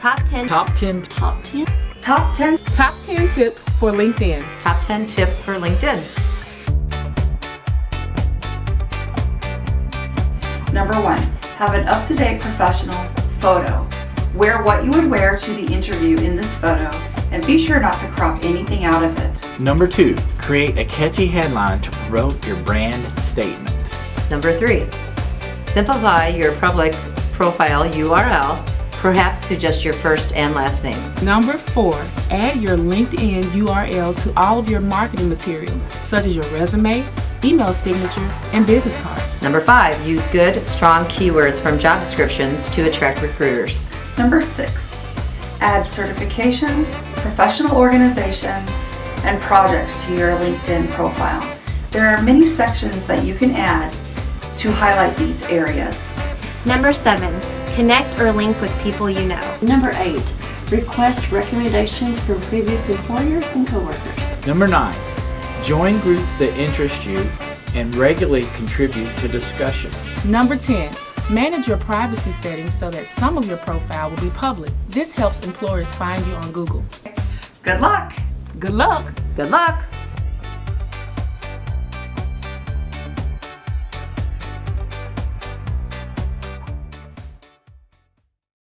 Top 10. Top 10. Top 10. Top 10. Top 10 tips for LinkedIn. Top 10 tips for LinkedIn. Number one, have an up-to-date professional photo. Wear what you would wear to the interview in this photo and be sure not to crop anything out of it. Number two, create a catchy headline to promote your brand statement. Number three, simplify your public profile URL, perhaps to just your first and last name. Number four, add your LinkedIn URL to all of your marketing material, such as your resume, email signature, and business cards. Number five, use good, strong keywords from job descriptions to attract recruiters. Number six, add certifications, professional organizations, and projects to your LinkedIn profile. There are many sections that you can add to highlight these areas. Number 7. Connect or link with people you know. Number 8. Request recommendations from previous employers and coworkers. Number nine, join groups that interest you and regularly contribute to discussions. Number 10, manage your privacy settings so that some of your profile will be public. This helps employers find you on Google. Good luck! Good luck! Good luck!